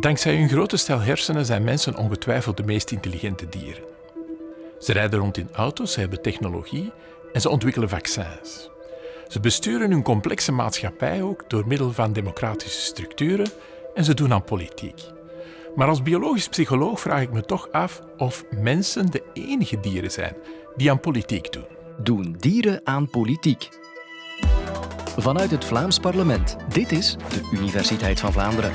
Dankzij hun grote stel hersenen zijn mensen ongetwijfeld de meest intelligente dieren. Ze rijden rond in auto's, ze hebben technologie en ze ontwikkelen vaccins. Ze besturen hun complexe maatschappij ook door middel van democratische structuren en ze doen aan politiek. Maar als biologisch psycholoog vraag ik me toch af of mensen de enige dieren zijn die aan politiek doen. Doen dieren aan politiek? Vanuit het Vlaams parlement. Dit is de Universiteit van Vlaanderen.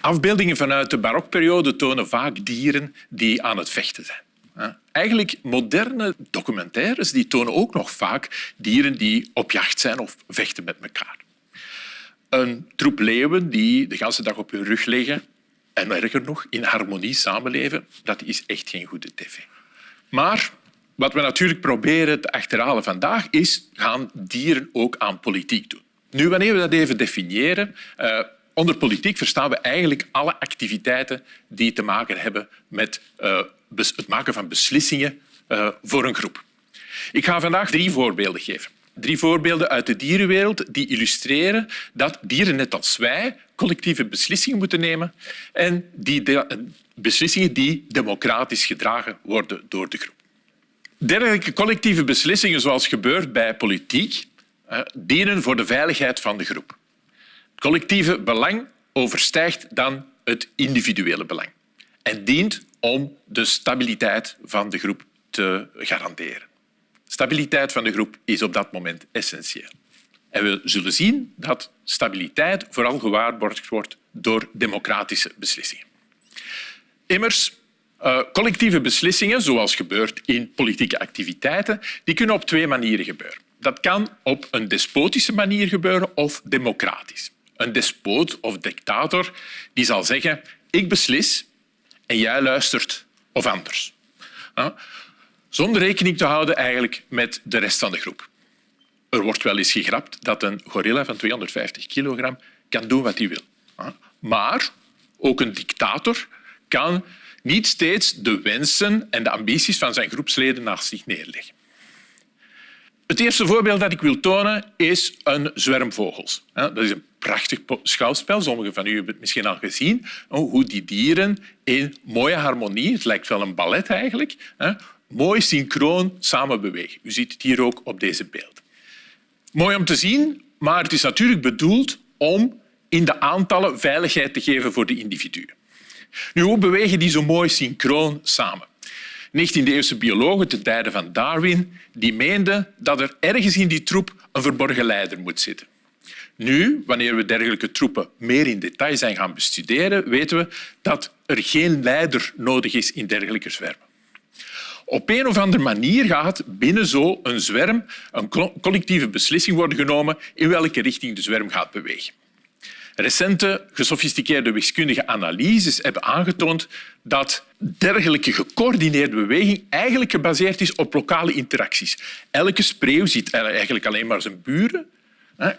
Afbeeldingen vanuit de barokperiode tonen vaak dieren die aan het vechten zijn. Eigenlijk moderne documentaires die tonen ook nog vaak dieren die op jacht zijn of vechten met elkaar. Een troep leeuwen die de hele dag op hun rug liggen en erger nog, in harmonie samenleven, dat is echt geen goede tv. Maar wat we natuurlijk proberen te achterhalen vandaag is, gaan dieren ook aan politiek doen? Nu, wanneer we dat even definiëren, uh, onder politiek verstaan we eigenlijk alle activiteiten die te maken hebben met uh, het maken van beslissingen uh, voor een groep. Ik ga vandaag drie voorbeelden geven. Drie voorbeelden uit de dierenwereld die illustreren dat dieren net als wij collectieve beslissingen moeten nemen en die beslissingen die democratisch gedragen worden door de groep. Dergelijke collectieve beslissingen, zoals gebeurt bij politiek, dienen voor de veiligheid van de groep. Collectieve belang overstijgt dan het individuele belang en dient om de stabiliteit van de groep te garanderen. Stabiliteit van de groep is op dat moment essentieel. En we zullen zien dat stabiliteit vooral gewaarborgd wordt door democratische beslissingen. Immers, uh, collectieve beslissingen, zoals gebeurt in politieke activiteiten, die kunnen op twee manieren gebeuren. Dat kan op een despotische manier gebeuren of democratisch. Een despoot of dictator die zal zeggen ik beslis en jij luistert of anders. Zonder rekening te houden eigenlijk met de rest van de groep. Er wordt wel eens gegrapt dat een gorilla van 250 kilogram kan doen wat hij wil. Maar ook een dictator kan niet steeds de wensen en de ambities van zijn groepsleden naast zich neerleggen. Het eerste voorbeeld dat ik wil tonen is een zwerm vogels. Dat is een prachtig schouwspel. Sommigen van u hebben het misschien al gezien. Hoe die dieren in mooie harmonie, het lijkt wel een ballet eigenlijk, mooi synchroon samen bewegen. U ziet het hier ook op deze beeld. Mooi om te zien, maar het is natuurlijk bedoeld om in de aantallen veiligheid te geven voor de individuen. Nu, hoe bewegen die zo mooi synchroon samen? 19e-eeuwse biologen ten tijde van Darwin die meenden dat er ergens in die troep een verborgen leider moet zitten. Nu, wanneer we dergelijke troepen meer in detail zijn gaan bestuderen, weten we dat er geen leider nodig is in dergelijke zwermen. Op een of andere manier gaat binnen zo'n zwerm een collectieve beslissing worden genomen in welke richting de zwerm gaat bewegen. Recente gesofisticeerde wiskundige analyses hebben aangetoond dat dergelijke gecoördineerde beweging eigenlijk gebaseerd is op lokale interacties. Elke spreeuw ziet eigenlijk alleen maar zijn buren,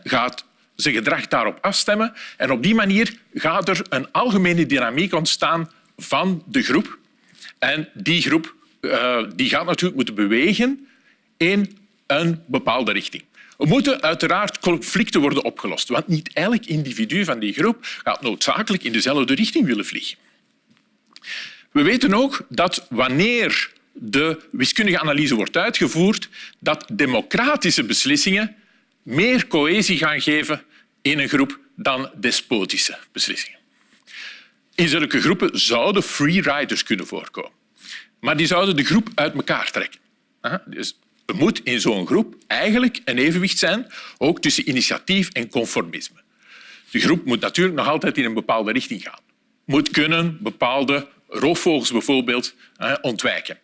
gaat zijn gedrag daarop afstemmen en op die manier gaat er een algemene dynamiek ontstaan van de groep. En die groep uh, die gaat natuurlijk moeten bewegen in een bepaalde richting. Er moeten uiteraard conflicten worden opgelost, want niet elk individu van die groep gaat noodzakelijk in dezelfde richting willen vliegen. We weten ook dat wanneer de wiskundige analyse wordt uitgevoerd, dat democratische beslissingen meer cohesie gaan geven in een groep dan despotische beslissingen. In zulke groepen zouden freeriders kunnen voorkomen. Maar die zouden de groep uit elkaar trekken. Dus er moet in zo'n groep eigenlijk een evenwicht zijn, ook tussen initiatief en conformisme. De groep moet natuurlijk nog altijd in een bepaalde richting gaan. Moet kunnen bepaalde roofvogels bijvoorbeeld ontwijken.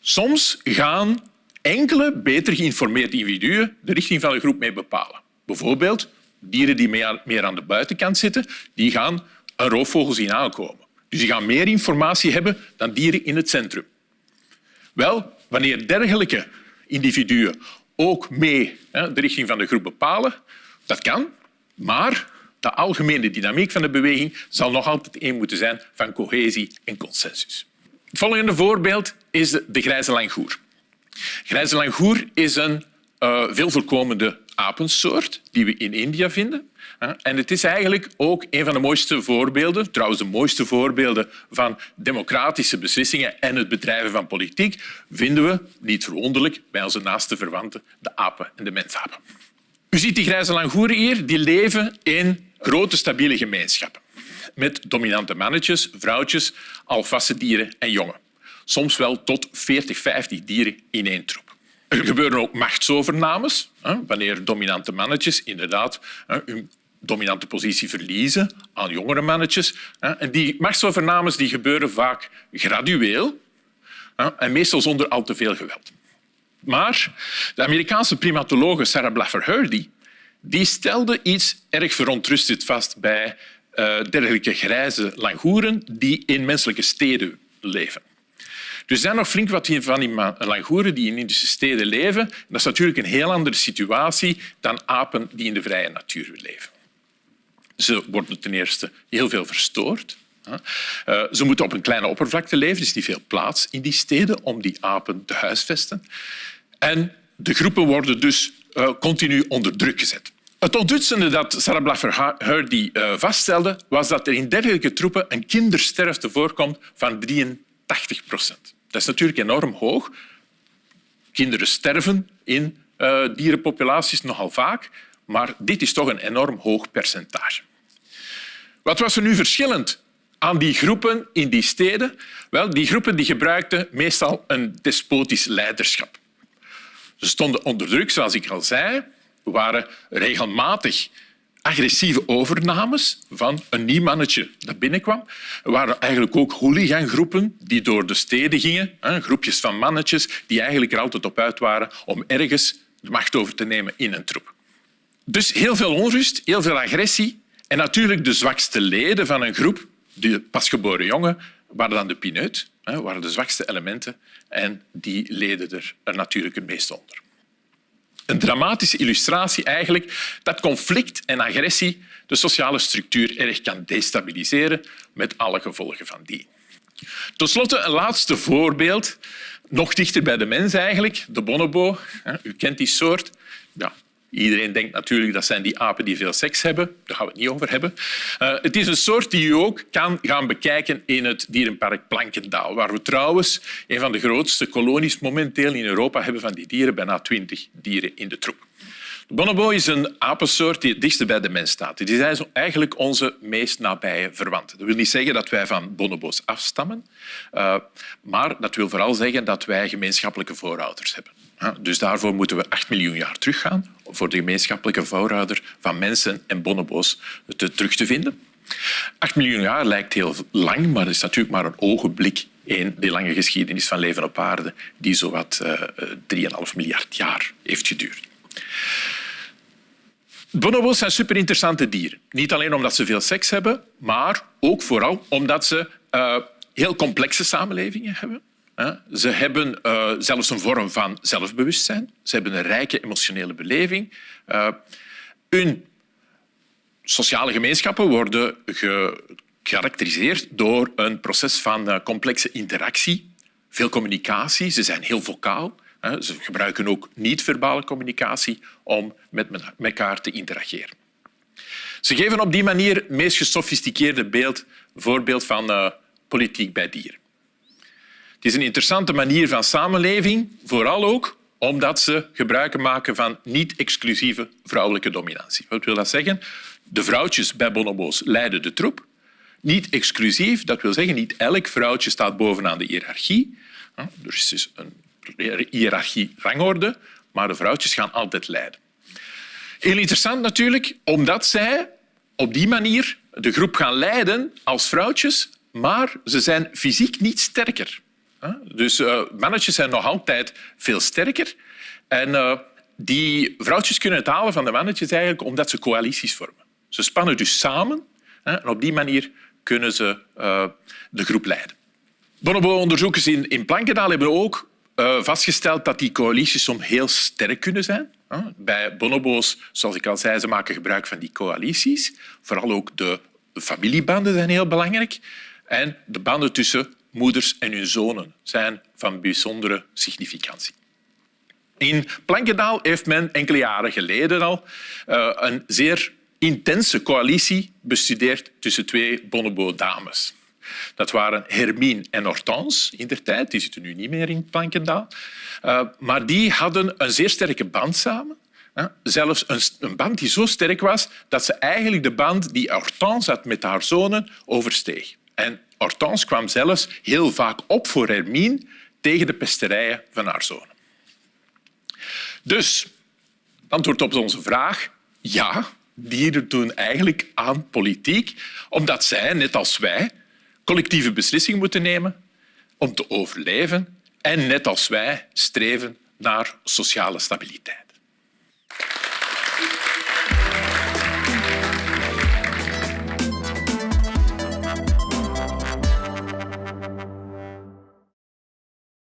Soms gaan enkele beter geïnformeerde individuen de richting van de groep mee bepalen. Bijvoorbeeld dieren die meer aan de buitenkant zitten, die gaan een roofvogel zien aankomen. Dus die gaan meer informatie hebben dan dieren in het centrum. Wel, wanneer dergelijke individuen ook mee de richting van de groep bepalen, dat kan, maar de algemene dynamiek van de beweging zal nog altijd één moeten zijn van cohesie en consensus. Het volgende voorbeeld is de grijze langoer. Grijze langoer is een uh, veel voorkomende apensoort die we in India vinden. En het is eigenlijk ook een van de mooiste voorbeelden, trouwens de mooiste voorbeelden van democratische beslissingen en het bedrijven van politiek, vinden we, niet verwonderlijk, bij onze naaste verwanten, de apen en de mensapen. U ziet die grijze langoeren hier, die leven in grote stabiele gemeenschappen. Met dominante mannetjes, vrouwtjes, alfasse dieren en jongen. Soms wel tot 40, 50 dieren in één troep. Er gebeuren ook machtsovernames, wanneer dominante mannetjes inderdaad hun dominante positie verliezen aan jongere mannetjes. En die machtsovernames die gebeuren vaak gradueel en meestal zonder al te veel geweld. Maar de Amerikaanse primatologe Sarah Blaffer-Hrdy die stelde iets erg verontrustend vast bij uh, dergelijke grijze langoeren die in menselijke steden leven. Er zijn nog flink wat van die langoeren die in Indische steden leven. Dat is natuurlijk een heel andere situatie dan apen die in de vrije natuur leven. Ze worden ten eerste heel veel verstoord. Eh, ze moeten op een kleine oppervlakte leven, er is niet veel plaats in die steden om die apen te huisvesten. En de groepen worden dus eh, continu onder druk gezet. Het onthutsende dat Sarah Blaffer-Hrdy uh, vaststelde, was dat er in dergelijke troepen een kindersterfte voorkomt van 83 procent. Dat is natuurlijk enorm hoog. Kinderen sterven in uh, dierenpopulaties nogal vaak, maar dit is toch een enorm hoog percentage. Wat was er nu verschillend aan die groepen in die steden? Wel, die groepen die gebruikten meestal een despotisch leiderschap. Ze stonden onder druk, zoals ik al zei, waren regelmatig agressieve overnames van een nieuw mannetje dat binnenkwam. Er waren eigenlijk ook hooligangroepen die door de steden gingen, groepjes van mannetjes die eigenlijk er altijd op uit waren om ergens de macht over te nemen in een troep. Dus heel veel onrust, heel veel agressie en natuurlijk de zwakste leden van een groep, de pasgeboren jongen, waren dan de pineut, waren de zwakste elementen en die leden er, natuurlijk het meest onder een dramatische illustratie eigenlijk dat conflict en agressie de sociale structuur erg kan destabiliseren met alle gevolgen van die. Ten slotte een laatste voorbeeld, nog dichter bij de mens eigenlijk, de bonobo. U kent die soort. Ja, Iedereen denkt natuurlijk dat zijn die apen die veel seks hebben. Daar gaan we het niet over hebben. Uh, het is een soort die u ook kan gaan bekijken in het dierenpark Plankendaal, waar we trouwens een van de grootste kolonies momenteel in Europa hebben van die dieren, bijna twintig dieren in de troep. De bonobo is een apensoort die het dichtst bij de mens staat. Die zijn eigenlijk onze meest nabije verwanten. Dat wil niet zeggen dat wij van bonobo's afstammen, uh, maar dat wil vooral zeggen dat wij gemeenschappelijke voorouders hebben. Dus daarvoor moeten we 8 miljoen jaar teruggaan voor de gemeenschappelijke voorouder van mensen en bonobo's te, terug te vinden. 8 miljoen jaar lijkt heel lang, maar het is natuurlijk maar een ogenblik in de lange geschiedenis van leven op aarde die zowat uh, eh, 3,5 miljard jaar heeft geduurd. Bonobo's zijn super interessante dieren. Niet alleen omdat ze veel seks hebben, maar ook vooral omdat ze uh, heel complexe samenlevingen hebben. Ze hebben uh, zelfs een vorm van zelfbewustzijn. Ze hebben een rijke emotionele beleving. Uh, hun sociale gemeenschappen worden gekarakteriseerd door een proces van uh, complexe interactie, veel communicatie. Ze zijn heel vocaal. Ze gebruiken ook niet-verbale communicatie om met elkaar te interageren. Ze geven op die manier het meest gesofisticeerde beeld, voorbeeld van politiek bij dieren. Het is een interessante manier van samenleving, vooral ook omdat ze gebruik maken van niet-exclusieve vrouwelijke dominantie. Wat wil dat zeggen? De vrouwtjes bij bonobo's leiden de troep. Niet exclusief, dat wil zeggen niet elk vrouwtje staat bovenaan de hiërarchie. Er is dus een hiërarchie-rangorde, maar de vrouwtjes gaan altijd leiden. Heel interessant natuurlijk, omdat zij op die manier de groep gaan leiden als vrouwtjes, maar ze zijn fysiek niet sterker. Dus uh, mannetjes zijn nog altijd veel sterker. En uh, die vrouwtjes kunnen het halen van de mannetjes eigenlijk omdat ze coalities vormen. Ze spannen dus samen hè, en op die manier kunnen ze uh, de groep leiden. Bonobo-onderzoekers in, in Plankendaal hebben ook vastgesteld dat die coalities soms heel sterk kunnen zijn. Bij bonobo's, zoals ik al zei, ze maken gebruik van die coalities. Vooral ook de familiebanden zijn heel belangrijk. En de banden tussen moeders en hun zonen zijn van bijzondere significantie. In Plankendaal heeft men enkele jaren geleden al uh, een zeer intense coalitie bestudeerd tussen twee Bonobo-dames. Dat waren Hermine en Hortense in der tijd. Die zitten nu niet meer in Plankendaal. Uh, maar die hadden een zeer sterke band samen. Zelfs een, een band die zo sterk was dat ze eigenlijk de band die Hortense had met haar zonen oversteeg. En Hortense kwam zelfs heel vaak op voor Hermine tegen de pesterijen van haar zonen. Dus, antwoord op onze vraag, ja, dieren doen eigenlijk aan politiek, omdat zij, net als wij, collectieve beslissingen moeten nemen om te overleven en net als wij streven naar sociale stabiliteit.